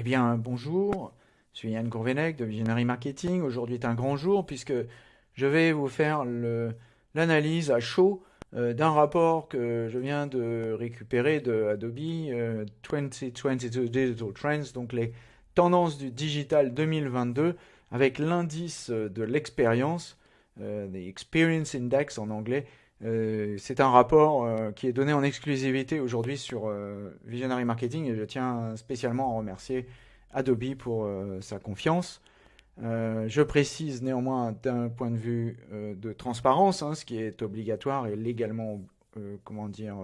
Eh bien, bonjour, je suis Yann Courvenec de Visionary Marketing. Aujourd'hui est un grand jour puisque je vais vous faire l'analyse à chaud euh, d'un rapport que je viens de récupérer de Adobe 2022 euh, Digital Trends, donc les tendances du digital 2022 avec l'indice de l'expérience, euh, the Experience Index en anglais. C'est un rapport qui est donné en exclusivité aujourd'hui sur Visionary Marketing et je tiens spécialement à remercier Adobe pour sa confiance. Euh, je précise néanmoins d'un point de vue euh, de transparence, hein, ce qui est obligatoire et légalement, euh, comment dire,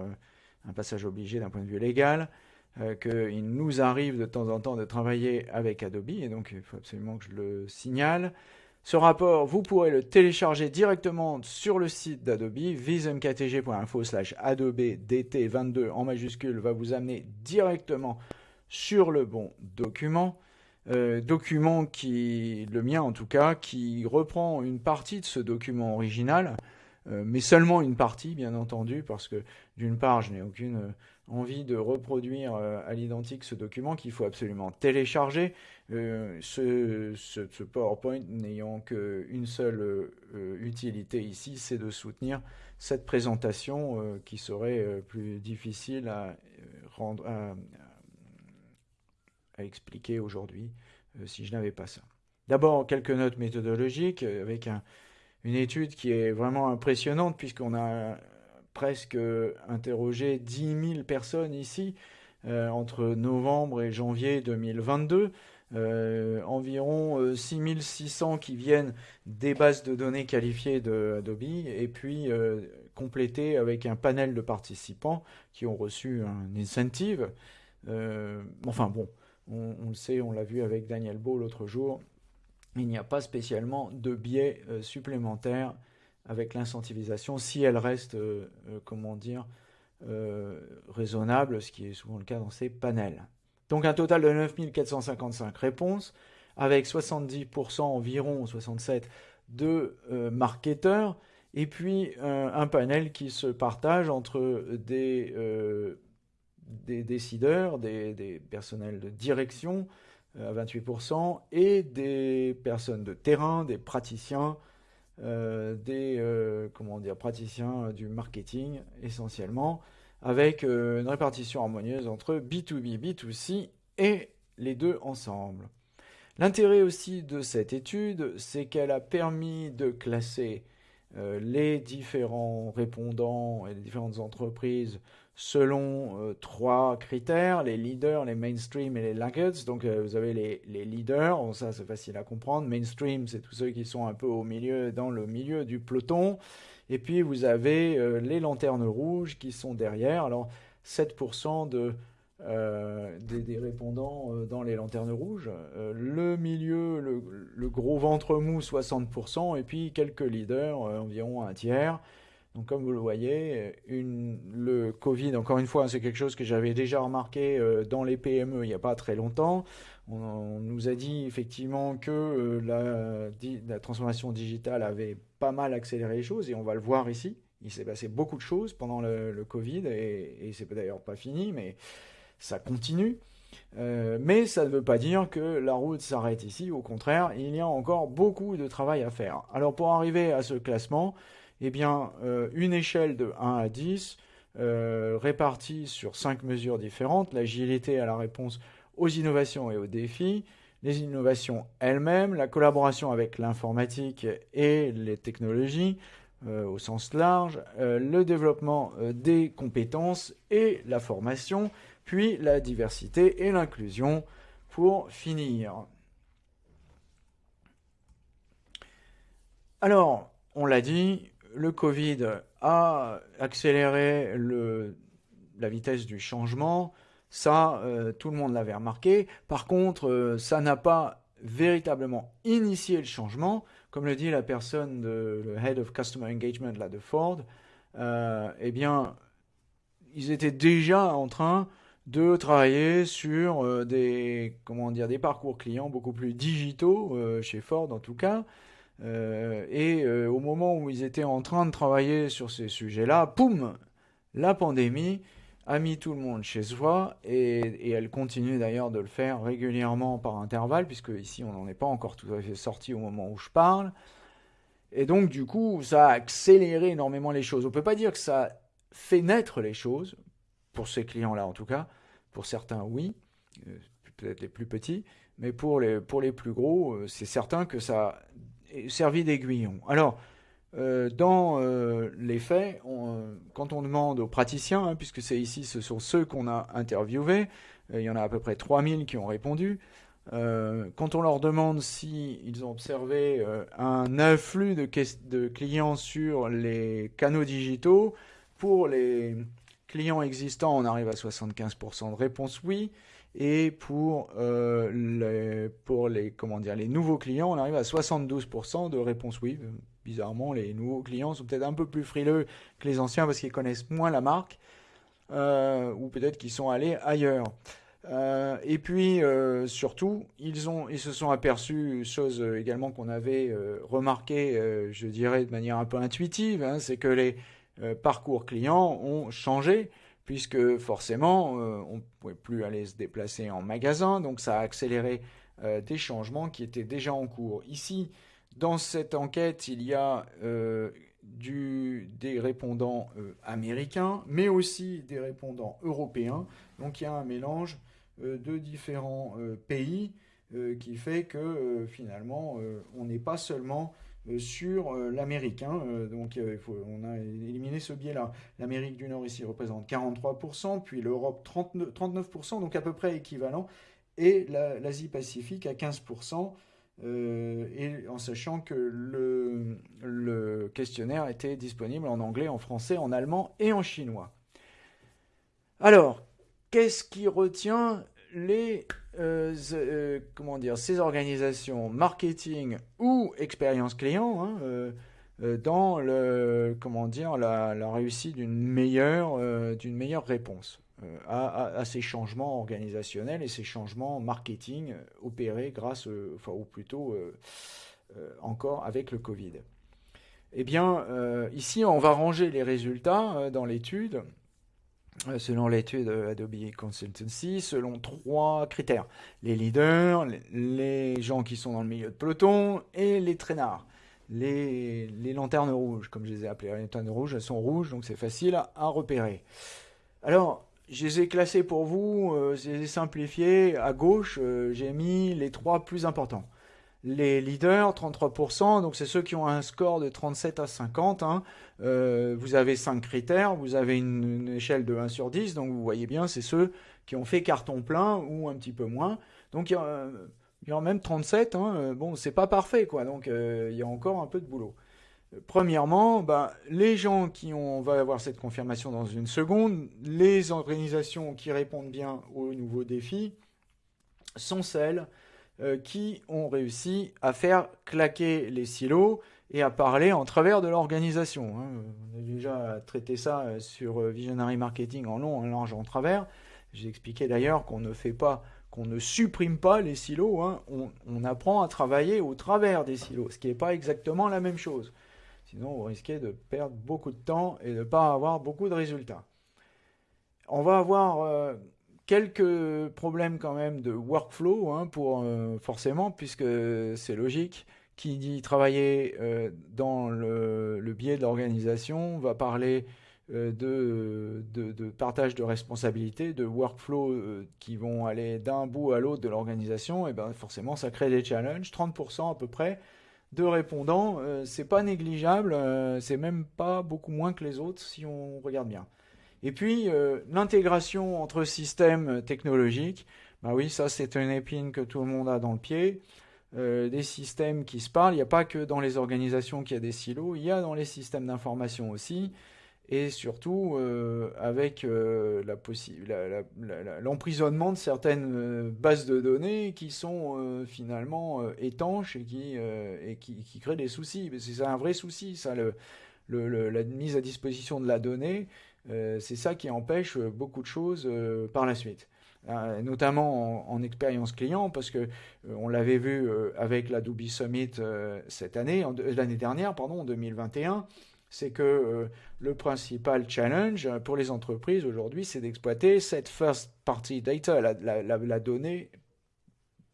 un passage obligé d'un point de vue légal, qu'il nous arrive de temps en temps de travailler avec Adobe, et donc il faut absolument que je le signale. Ce rapport, vous pourrez le télécharger directement sur le site d'Adobe, vismktg.info slash adobe dt22 en majuscule va vous amener directement sur le bon document. Euh, document qui, le mien en tout cas, qui reprend une partie de ce document original, euh, mais seulement une partie, bien entendu, parce que d'une part, je n'ai aucune euh, envie de reproduire à l'identique ce document qu'il faut absolument télécharger. Ce, ce, PowerPoint n'ayant qu'une seule utilité ici, c'est de soutenir cette présentation qui serait plus difficile à expliquer aujourd'hui euh, si je n'avais pas ça. D'abord, quelques notes méthodologiques euh, avec une étude qui est vraiment impressionnante puisqu'on a presque interrogé 10 000 personnes ici euh, entre novembre et janvier 2022. environ 6600 qui viennent des bases de données qualifiées de Adobe et puis complétés avec un panel de participants qui ont reçu un incentive. enfin bon, on, le sait, on l'a vu avec Daniel Beau l'autre jour, il n'y a pas spécialement de biais euh, supplémentaires avec l'incentivisation si elle reste, euh, euh, comment dire, raisonnable, ce qui est souvent le cas dans ces panels. Donc un total de 9455 réponses, avec 70% environ, 67% de marketeurs, et puis un panel qui se partage entre des des décideurs, des, personnels de direction euh, à 28%, et des personnes de terrain, des praticiens, euh, des euh, comment dire, praticiens du marketing essentiellement, avec une répartition harmonieuse entre B2B, B2C et les deux ensemble. L'intérêt aussi de cette étude, c'est qu'elle a permis de classer les différents répondants et les différentes entreprises selon euh, trois critères, les leaders, les mainstream et les laggards. Donc euh, vous avez les, leaders, ça c'est facile à comprendre. Mainstream, c'est tous ceux qui sont un peu au milieu, dans le milieu du peloton. Et puis vous avez euh, les lanternes rouges qui sont derrière. Alors 7% de, des, répondants dans les lanternes rouges. le milieu, le, le, gros ventre mou, 60%. Et puis quelques leaders, environ un tiers. Donc, comme vous le voyez, le Covid, encore une fois, c'est quelque chose que j'avais déjà remarqué euh, dans les PME il n'y a pas très longtemps. On, nous a dit effectivement que euh, la, transformation digitale avait pas mal accéléré les choses et on va le voir ici. Il s'est passé beaucoup de choses pendant le, Covid et, et c'est d'ailleurs pas fini, mais ça continue. Euh, mais ça ne veut pas dire que la route s'arrête ici. Au contraire, il y a encore beaucoup de travail à faire. Alors pour arriver à ce classement, eh bien, euh, une échelle de 1 à 10 euh, répartie sur 5 mesures différentes, l'agilité à la réponse aux innovations et aux défis, les innovations elles-mêmes, la collaboration avec l'informatique et les technologies euh, au sens large, le développement des compétences et la formation, puis la diversité et l'inclusion pour finir. Alors, on l'a dit, le Covid a accéléré la vitesse du changement. Ça, euh, tout le monde l'avait remarqué. Par contre, euh, ça n'a pas véritablement initié le changement. Comme le dit la personne, de, le Head of Customer Engagement là, de Ford, euh, eh bien, ils étaient déjà en train de travailler sur des, comment dire, des parcours clients beaucoup plus digitaux, chez Ford en tout cas, et euh, au moment où ils étaient en train de travailler sur ces sujets-là, poum, la pandémie a mis tout le monde chez soi et, elle continue d'ailleurs de le faire régulièrement par intervalle, puisque ici on n'en est pas encore tout à fait sorti au moment où je parle. Et donc du coup, ça a accéléré énormément les choses. On ne peut pas dire que ça fait naître les choses, pour ces clients-là en tout cas. Pour certains, oui, euh, peut-être les plus petits, mais pour les, pour les plus gros, euh, c'est certain que ça servi d'aiguillon. Alors, euh, dans euh, les faits, euh, quand on demande aux praticiens, hein, puisque c'est ici, ce sont ceux qu'on a interviewés, il y en a à peu près 3000 qui ont répondu, quand on leur demande s'ils ont observé un afflux de, de, clients sur les canaux digitaux, pour les clients existants, on arrive à 75% de réponse oui, et pour, les, pour les, comment dire, les nouveaux clients, on arrive à 72% de réponse oui bizarrement, les nouveaux clients sont peut-être un peu plus frileux que les anciens parce qu'ils connaissent moins la marque, euh, ou peut-être qu'ils sont allés ailleurs. Euh, et puis euh, surtout, ils, ont, ils se sont aperçus, chose également qu'on avait remarqué, je dirais de manière un peu intuitive, hein, c'est que les parcours clients ont changé, puisque forcément, on ne pouvait plus aller se déplacer en magasin, donc ça a accéléré des changements qui étaient déjà en cours. Ici, dans cette enquête, il y a euh, des répondants euh, américains, mais aussi des répondants européens. Donc il y a un mélange euh, de différents pays qui fait que finalement, on n'est pas seulement sur l'américain. donc on a éliminé ce biais-là. L'Amérique du Nord ici représente 43%, puis l'Europe 39%, donc à peu près équivalent, et l'Asie-Pacifique à 15%. Euh, et en sachant que le, questionnaire était disponible en anglais, en français, en allemand et en chinois. Alors, qu'est-ce qui retient les, euh, euh, comment dire, ces organisations marketing ou expérience client hein, dans le, comment dire, la, réussite d'une meilleure, d'une meilleure réponse euh, à, ces changements organisationnels et ces changements marketing euh, opérés grâce, euh, enfin, ou plutôt encore avec le Covid. Eh bien, ici, on va ranger les résultats dans l'étude, selon l'étude Adobe Consultancy, selon trois critères. Les leaders, les gens qui sont dans le milieu de peloton et les traînards. Les, les lanternes rouges, comme je les ai appelées. Les lanternes rouges, elles sont rouges, donc c'est facile à repérer. Alors, je les ai classés pour vous, euh, je les ai simplifiés. À gauche, euh, j'ai mis les trois plus importants. Les leaders, 33%, donc c'est ceux qui ont un score de 37 à 50. Hein. Euh, vous avez 5 critères, vous avez une, échelle de 1 sur 10, donc vous voyez bien, c'est ceux qui ont fait carton plein ou un petit peu moins. Donc il y a, même 37, hein. bon, c'est pas parfait, quoi, donc il y a encore un peu de boulot. Premièrement, ben, les gens qui ont, on va avoir cette confirmation dans une seconde, les organisations qui répondent bien aux nouveaux défis sont celles euh, qui ont réussi à faire claquer les silos et à parler en travers de l'organisation. Hein. On a déjà traité ça euh, sur euh, Visionary Marketing en long, en large, en travers. J'ai expliqué d'ailleurs qu'on ne fait pas, qu'on ne supprime pas les silos, hein. on, apprend à travailler au travers des silos, ce qui n'est pas exactement la même chose. Sinon, vous risquez de perdre beaucoup de temps et de ne pas avoir beaucoup de résultats. On va avoir quelques problèmes quand même de workflow, hein, pour, euh, forcément, puisque c'est logique. Qui dit travailler euh, dans le, biais de l'organisation va parler de, de, partage de responsabilités, de workflow qui vont aller d'un bout à l'autre de l'organisation, et bien forcément ça crée des challenges, 30% à peu près de répondants, euh, c'est pas négligeable, euh, c'est même pas beaucoup moins que les autres si on regarde bien. Et puis euh, l'intégration entre systèmes technologiques, bah oui, ça c'est une épine que tout le monde a dans le pied. des systèmes qui se parlent, il n'y a pas que dans les organisations qu'il y a des silos, il y a dans les systèmes d'information aussi et surtout euh, avec euh, l'emprisonnement de certaines euh, bases de données qui sont finalement étanches et qui, et qui, créent des soucis. C'est un vrai souci, ça, le, la mise à disposition de la donnée, c'est ça qui empêche beaucoup de choses par la suite. notamment en, expérience client, parce que on l'avait vu avec la Summit cette année, l'année dernière, pardon, en 2021, c'est que le principal challenge pour les entreprises aujourd'hui, c'est d'exploiter cette first party data, la donnée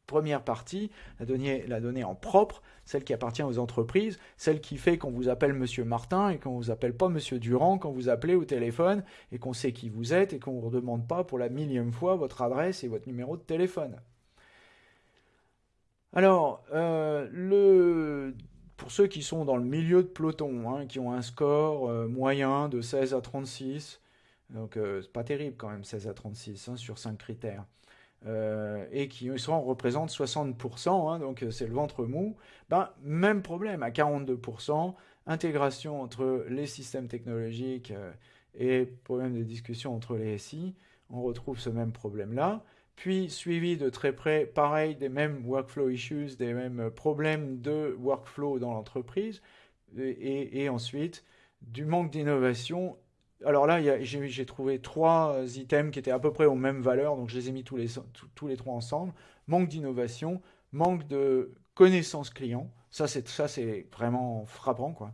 première partie, la donnée, la donnée en propre, celle qui appartient aux entreprises, celle qui fait qu'on vous appelle Monsieur Martin et qu'on vous appelle pas Monsieur Durand quand vous appelez au téléphone et qu'on sait qui vous êtes et qu'on vous redemande pas pour la millième fois votre adresse et votre numéro de téléphone. Alors, euh, le, pour ceux qui sont dans le milieu de peloton, hein, qui ont un score euh, moyen de 16 à 36, donc euh, c'est pas terrible quand même 16 à 36 hein, sur 5 critères. Euh, et qui sont, représentent 60%, hein, donc c'est le ventre mou, ben, même problème à 42%, intégration entre les systèmes technologiques euh, et problème de discussion entre les SI, on retrouve ce même problème-là. Puis suivi de très près, pareil, des mêmes workflow issues, des mêmes problèmes de workflow dans l'entreprise, et, ensuite du manque d'innovation alors là, j'ai trouvé trois euh, items qui étaient à peu près aux mêmes valeurs, donc je les ai mis tous les, trois ensemble. Manque d'innovation, manque de connaissance client. Ça, c'est vraiment frappant, quoi.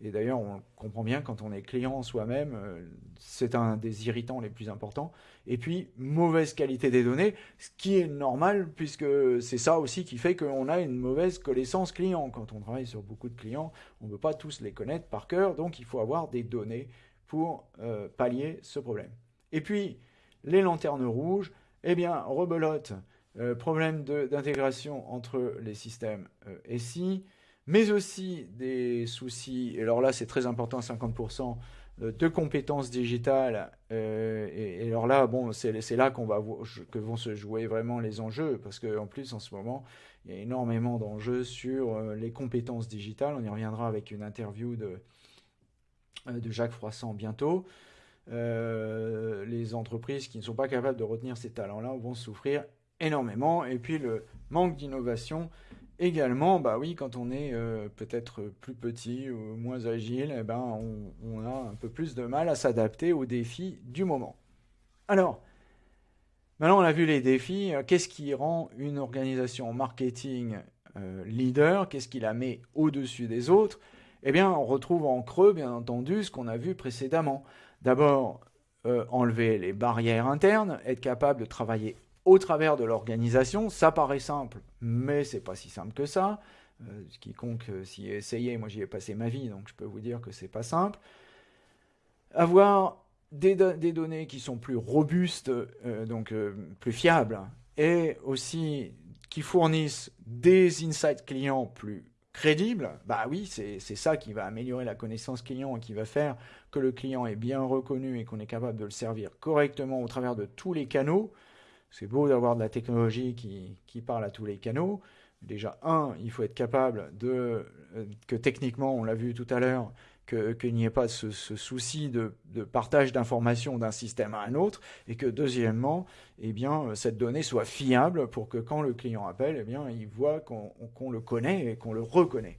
Et d'ailleurs, on comprend bien quand on est client soi-même, euh, c'est un des irritants les plus importants. Et puis, mauvaise qualité des données, ce qui est normal, puisque c'est ça aussi qui fait qu'on a une mauvaise connaissance client. Quand on travaille sur beaucoup de clients, on ne peut pas tous les connaître par cœur, donc il faut avoir des données pour euh, pallier ce problème. Et puis, les lanternes rouges, eh bien, rebelote, euh, problème d'intégration entre les systèmes euh, SI, mais aussi des soucis, et alors là c'est très important, 50%, de compétences digitales. Et, alors là, bon, c'est là va que vont se jouer vraiment les enjeux, parce qu'en plus en ce moment, il y a énormément d'enjeux sur les compétences digitales. On y reviendra avec une interview de, euh, de Jacques Froissant bientôt. Euh, les entreprises qui ne sont pas capables de retenir ces talents-là vont souffrir énormément. Et puis le manque d'innovation également, bah oui, quand on est euh, peut-être plus petit ou moins agile, eh ben, on, on, a un peu plus de mal à s'adapter aux défis du moment. Alors, maintenant on a vu les défis. Qu'est-ce qui rend une organisation marketing leader? Qu'est-ce qui la met au-dessus des autres? Eh bien, on retrouve en creux, bien entendu, ce qu'on a vu précédemment. D'abord, euh, enlever les barrières internes, être capable de travailler au travers de l'organisation. Ça paraît simple, mais c'est pas si simple que ça. Euh, quiconque euh, s'y est essayé, moi j'y ai passé ma vie, donc je peux vous dire que c'est pas simple. Avoir des, données qui sont plus robustes, donc plus fiables, et aussi qui fournissent des insights clients plus crédible, bah oui, c'est ça qui va améliorer la connaissance client et qui va faire que le client est bien reconnu et qu'on est capable de le servir correctement au travers de tous les canaux. C'est beau d'avoir de la technologie qui, qui, parle à tous les canaux. Déjà, un, il faut être capable de, euh, que techniquement, on l'a vu tout à l'heure, qu'il n'y ait pas ce, souci de, partage d'informations d'un système à un autre, et que deuxièmement, eh bien, cette donnée soit fiable pour que quand le client appelle, eh bien, il voit qu'on le connaît et qu'on le reconnaît.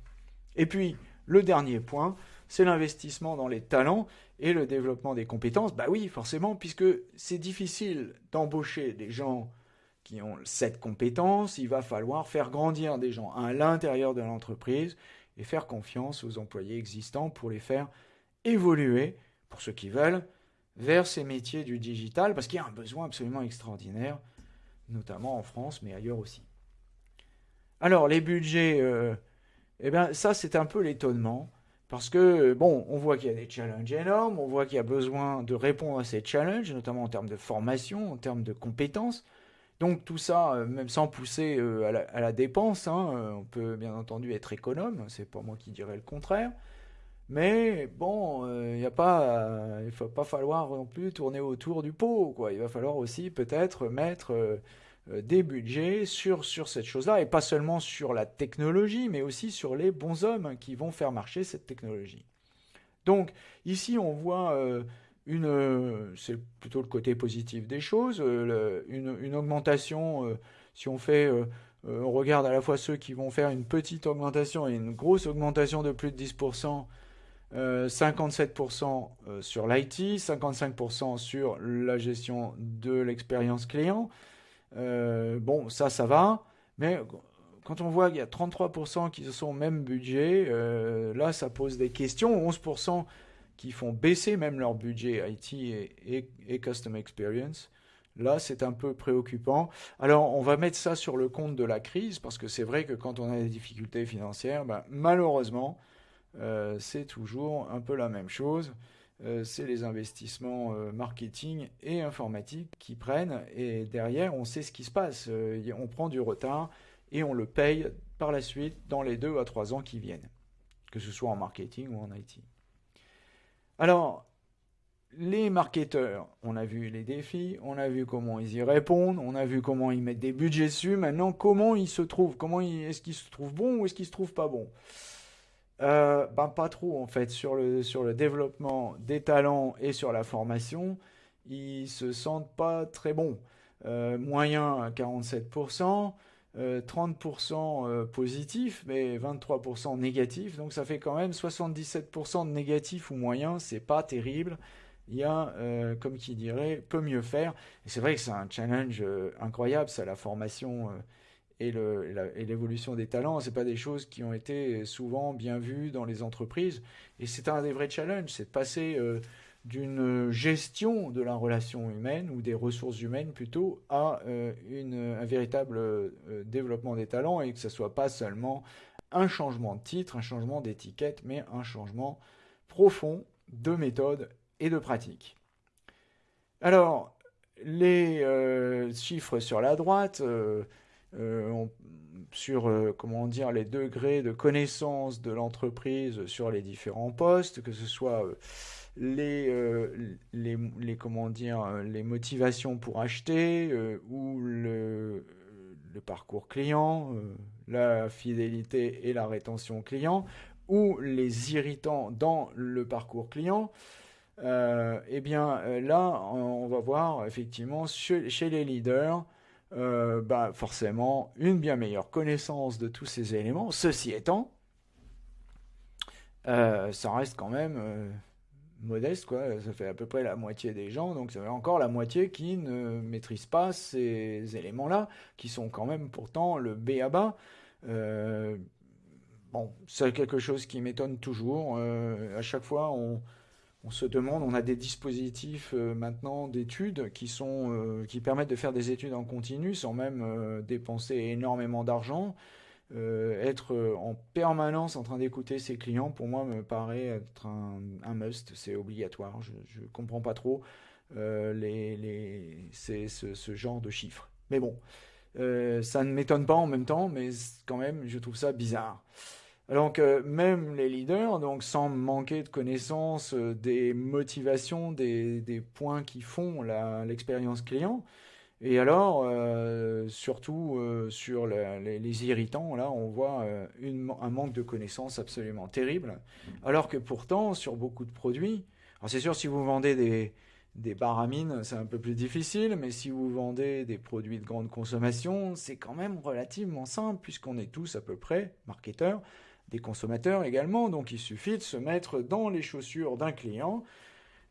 Et puis, le dernier point, c'est l'investissement dans les talents et le développement des compétences. Bah oui, forcément, puisque c'est difficile d'embaucher des gens qui ont cette compétence, il va falloir faire grandir des gens à l'intérieur de l'entreprise et faire confiance aux employés existants pour les faire évoluer, pour ceux qui veulent, vers ces métiers du digital, parce qu'il y a un besoin absolument extraordinaire, notamment en France, mais ailleurs aussi. Alors, les budgets, euh, eh bien, ça, c'est un peu l'étonnement, parce que, bon, on voit qu'il y a des challenges énormes, on voit qu'il y a besoin de répondre à ces challenges, notamment en termes de formation, en termes de compétences, donc tout ça, euh, même sans pousser euh, à la, dépense, hein, euh, on peut bien entendu être économe, c'est pas moi qui dirais le contraire. Mais bon, il ne a pas, il faut pas falloir non plus tourner autour du pot, quoi. Il va falloir aussi peut-être mettre des budgets sur, sur cette chose-là, et pas seulement sur la technologie, mais aussi sur les bons hommes qui vont faire marcher cette technologie. Donc ici, on voit euh, c'est plutôt le côté positif des choses, euh, une, augmentation, euh, si on fait, on regarde à la fois ceux qui vont faire une petite augmentation et une grosse augmentation de plus de 10%, 57% sur l'IT, 55% sur la gestion de l'expérience client. bon, ça, ça va, mais quand on voit qu'il y a 33% qui sont au même budget, là, ça pose des questions. 11% qui font baisser même leur budget IT et, Custom Experience. Là, c'est un peu préoccupant. Alors, on va mettre ça sur le compte de la crise, parce que c'est vrai que quand on a des difficultés financières, ben, malheureusement, euh, c'est toujours un peu la même chose. Euh, c'est les investissements euh, marketing et informatique qui prennent, et derrière, on sait ce qui se passe. on prend du retard et on le paye par la suite dans les deux à trois ans qui viennent, que ce soit en marketing ou en IT. Alors, les marketeurs, on a vu les défis, on a vu comment ils y répondent, on a vu comment ils mettent des budgets dessus. Maintenant, comment ils se trouvent? Comment est-ce qu'ils se trouvent bons ou est-ce qu'ils se trouvent pas bons? Euh, ben, pas trop en fait sur le développement des talents et sur la formation, ils se sentent pas très bons. Euh, moyen à 47%, 30% euh, positif, mais 23% négatif. Donc ça fait quand même 77% de négatif ou moyen. C'est pas terrible il y a, euh, comme qui dirait, peut mieux faire. Et c'est vrai que c'est un challenge euh, incroyable, ça, la formation euh, et l'évolution des talents. C'est pas des choses qui ont été souvent bien vues dans les entreprises. Et c'est un des vrais challenges, c'est de passer d'une gestion de la relation humaine ou des ressources humaines plutôt à une, un véritable développement des talents et que ce soit pas seulement un changement de titre, un changement d'étiquette, mais un changement profond de méthode et de pratique. Alors, les euh, chiffres sur la droite, euh, euh, sur comment dire les degrés de connaissance de l'entreprise sur les différents postes, que ce soit les, les, comment dire les motivations pour acheter ou le, parcours client, la fidélité et la rétention client, ou les irritants dans le parcours client. Euh, eh bien euh, là, on va voir effectivement chez, les leaders, euh, bah, forcément une bien meilleure connaissance de tous ces éléments. Ceci étant, ça reste quand même modeste, quoi. Ça fait à peu près la moitié des gens, donc fait encore la moitié qui ne maîtrisent pas ces éléments-là, qui sont quand même pourtant le B à bas. bon, c'est quelque chose qui m'étonne toujours. à chaque fois, on, se demande, on a des dispositifs euh, maintenant d'études qui euh, qui permettent de faire des études en continu sans même euh, dépenser énormément d'argent. Être en permanence en train d'écouter ses clients, pour moi, me paraît être un, must, c'est obligatoire. Je ne comprends pas trop les, les, ce, ce, genre de chiffres. Mais bon, ça ne m'étonne pas en même temps, mais quand même, je trouve ça bizarre. Donc même les leaders, donc sans manquer de connaissance euh, des motivations, des, des, points qui font l'expérience client, et alors euh, surtout euh, sur les, irritants, là on voit une, un manque de connaissances absolument terrible, alors que pourtant sur beaucoup de produits, c'est sûr si vous vendez des, des baramines, c'est un peu plus difficile, mais si vous vendez des produits de grande consommation, c'est quand même relativement simple, puisqu'on est tous à peu près marketeurs, des consommateurs également. Donc il suffit de se mettre dans les chaussures d'un client,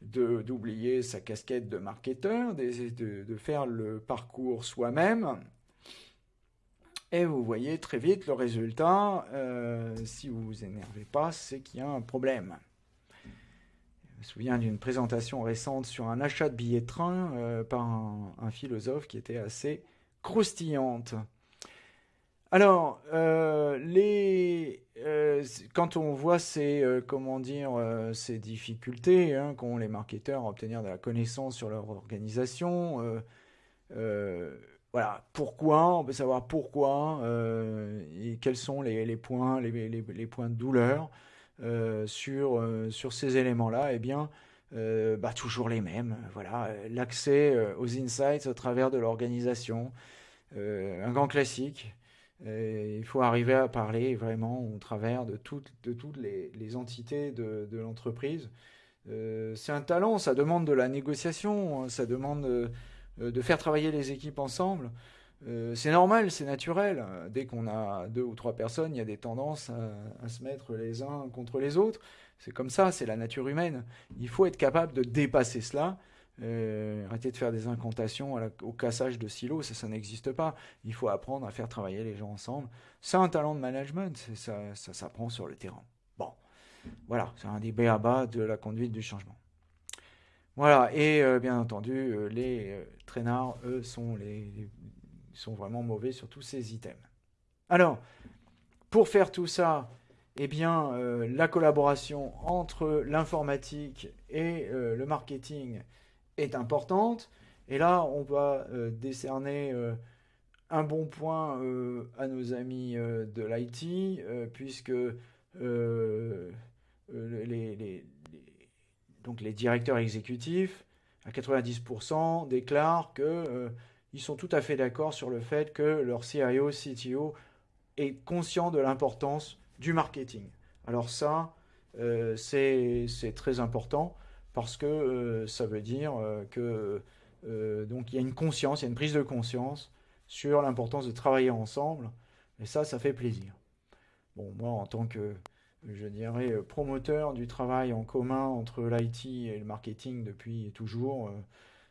d'oublier sa casquette de marketeur, de, de faire le parcours soi-même. Et vous voyez très vite le résultat. Euh, si vous vous énervez pas, c'est qu'il y a un problème. Je me souviens d'une présentation récente sur un achat de billets de train euh, par un, philosophe qui était assez croustillante. Alors, euh, les, euh, quand on voit ces, euh, comment dire, ces difficultés hein, qu'ont les marketeurs à obtenir de la connaissance sur leur organisation, voilà, pourquoi, on peut savoir pourquoi et quels sont les, points, de douleur sur, sur ces éléments-là, eh bien, bah, toujours les mêmes. Voilà, l'accès aux insights au travers de l'organisation, un grand classique il faut arriver à parler vraiment au travers de toutes, les, entités de, l'entreprise. Euh, c'est un talent, ça demande de la négociation, ça demande de, euh, de faire travailler les équipes ensemble. Euh, c'est normal, c'est naturel. Dès qu'on a deux ou trois personnes, il y a des tendances à se mettre les uns contre les autres. C'est comme ça, c'est la nature humaine. Il faut être capable de dépasser cela arrêter de faire des incantations au cassage de silos, ça, n'existe pas. Il faut apprendre à faire travailler les gens ensemble. C'est un talent de management, ça, ça s'apprend sur le terrain. Bon, voilà, c'est un des bas de la conduite du changement. Voilà, et bien entendu, les traînards, eux, sont, sont vraiment mauvais sur tous ces items. Alors, pour faire tout ça, eh bien, euh, la collaboration entre l'informatique et euh, le marketing est importante. Et là, on va euh, décerner un bon point à nos amis de l'IT, puisque les, donc les directeurs exécutifs, à 90%, déclarent qu'ils sont tout à fait d'accord sur le fait que leur CIO, CTO est conscient de l'importance du marketing. Alors ça, euh, c'est très important parce que euh, ça veut dire euh, que donc il y a une conscience, il y a une prise de conscience sur l'importance de travailler ensemble. Et ça, ça fait plaisir. Bon, moi, en tant que, je dirais, promoteur du travail en commun entre l'IT et le marketing depuis toujours,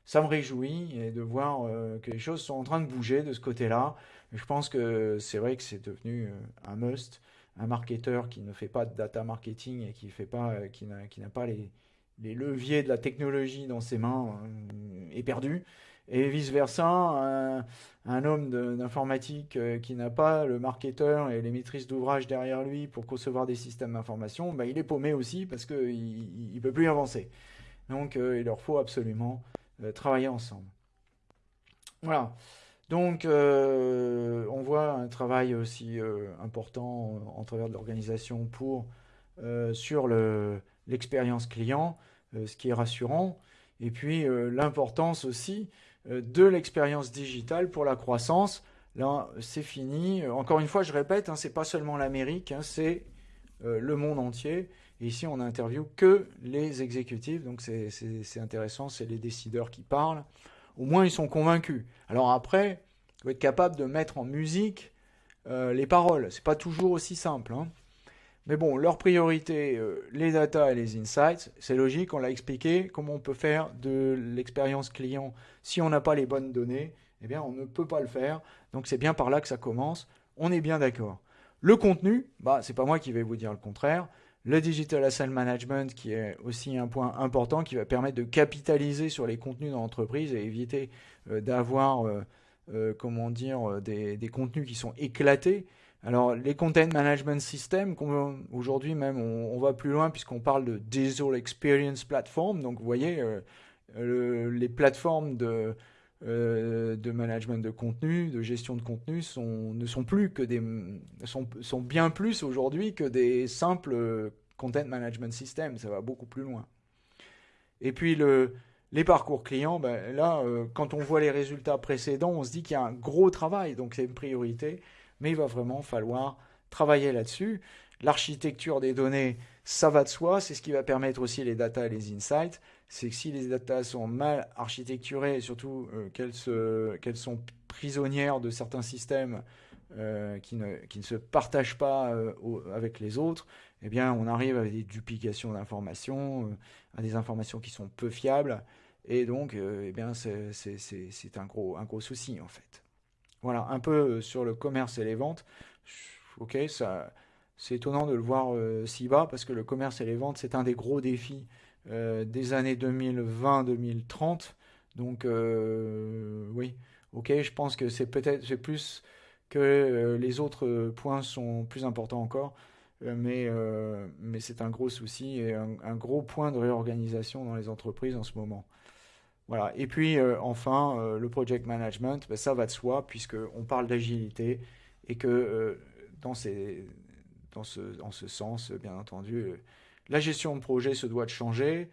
ça me réjouit et de voir que les choses sont en train de bouger de ce côté-là. Je pense que c'est vrai que c'est devenu un must un marketeur qui ne fait pas de data marketing et qui fait pas, euh, qui n'a pas les, les, leviers de la technologie dans ses mains euh, est perdu. Et vice-versa, un, homme d'informatique euh, qui n'a pas le marketeur et les maîtrises d'ouvrage derrière lui pour concevoir des systèmes d'information, bah, il est paumé aussi parce qu'il ne peut plus avancer. Donc il leur faut absolument travailler ensemble. Voilà. Donc, euh, on voit un travail aussi euh, important en travers de l'organisation pour euh, sur l'expérience client, ce qui est rassurant, et puis l'importance aussi de l'expérience digitale pour la croissance. Là, c'est fini. Encore une fois, je répète, hein, c'est pas seulement l'Amérique, hein, c'est le monde entier. Ici, on n'interviewe que les exécutifs, donc c'est intéressant, c'est les décideurs qui parlent au moins ils sont convaincus. Alors après, il faut être capable de mettre en musique euh, les paroles. C'est pas toujours aussi simple. Hein. Mais bon, leur priorité, euh, les data et les insights, c'est logique, on l'a expliqué. Comment on peut faire de l'expérience client si on n'a pas les bonnes données Eh bien, on ne peut pas le faire. Donc c'est bien par là que ça commence. On est bien d'accord. Le contenu, bah, c'est pas moi qui vais vous dire le contraire le Digital Asset Management, qui est aussi un point important, qui va permettre de capitaliser sur les contenus dans l'entreprise et éviter euh, d'avoir, euh, comment dire, des, contenus qui sont éclatés. Alors, les Content Management Systems, aujourd'hui même, on, va plus loin puisqu'on parle de Digital Experience Platform. Donc, vous voyez, les plateformes de, de management de contenu, de gestion de contenu, sont, ne sont plus que des, sont, bien plus aujourd'hui que des simples content management system, ça va beaucoup plus loin. Et puis le, les parcours clients, ben là, euh, quand on voit les résultats précédents, on se dit qu'il y a un gros travail, donc c'est une priorité, mais il va vraiment falloir travailler là-dessus. L'architecture des données, ça va de soi, c'est ce qui va permettre aussi les data et les insights. C'est que si les data sont mal architecturées, et surtout euh, qu'elles, sont prisonnières de certains systèmes euh, qui, ne, se partagent pas avec les autres, eh bien, on arrive à des duplications d'informations, euh, à des informations qui sont peu fiables, et donc, euh, eh bien, c'est un gros, un gros souci en fait. Voilà, un peu euh, sur le commerce et les ventes. Ok, c'est étonnant de le voir si bas parce que le commerce et les ventes, c'est un des gros défis des années 2020-2030. Donc, oui, ok, je pense que c'est peut-être, plus que les autres points sont plus importants encore. Euh, euh, mais c'est un gros souci et un, gros point de réorganisation dans les entreprises en ce moment. Voilà. Et puis euh, enfin, le project management, ben, ça va de soi puisqu'on parle d'agilité et que dans, ces, dans, ce, dans ce sens, bien entendu, la gestion de projet se doit de changer.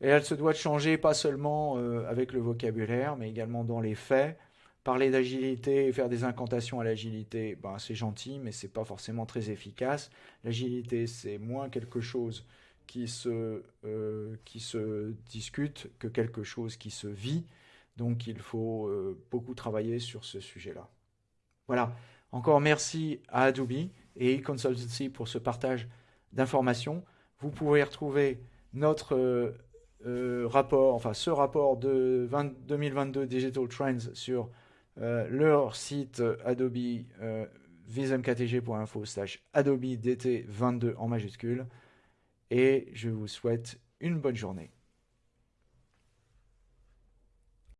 Et elle se doit de changer pas seulement avec le vocabulaire, mais également dans les faits. Parler d'agilité, faire des incantations à l'agilité, ben, c'est gentil, mais c'est pas forcément très efficace. L'agilité, c'est moins quelque chose qui se, euh, qui se discute que quelque chose qui se vit. Donc il faut euh, beaucoup travailler sur ce sujet-là. Voilà. Encore merci à Adobe et Consultancy pour ce partage d'informations. Vous pouvez retrouver notre rapport, enfin ce rapport de 2022 Digital Trends sur leur site Adobe vismktg.info slash Adobe DT22 en majuscule. Et je vous souhaite une bonne journée.